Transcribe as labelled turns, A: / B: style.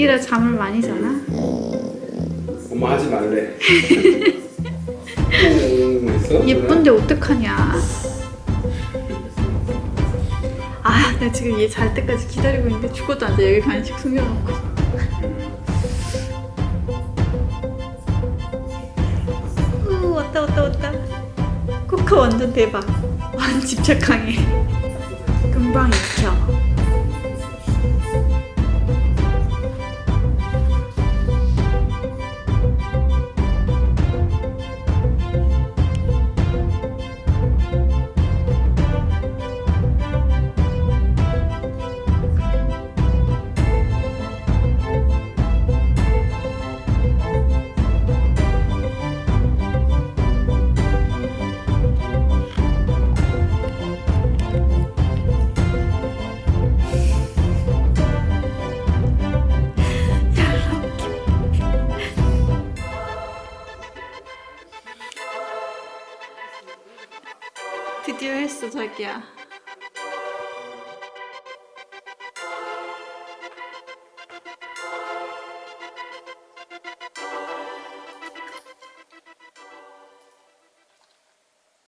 A: 애기라 잠을 많이 자나?
B: 엄마 하지 말래.
A: 예쁜데 어떡하냐 아, 나 지금 얘 잘 때까지 기다리고 있는데 죽어도 안 돼. 여기 간식 숨겨놓고. 우, 왔다, 왔다, 왔다. 코카 완전 대박. 완 집착 강해. 금방 익혀. 드디어 했어, 자기야.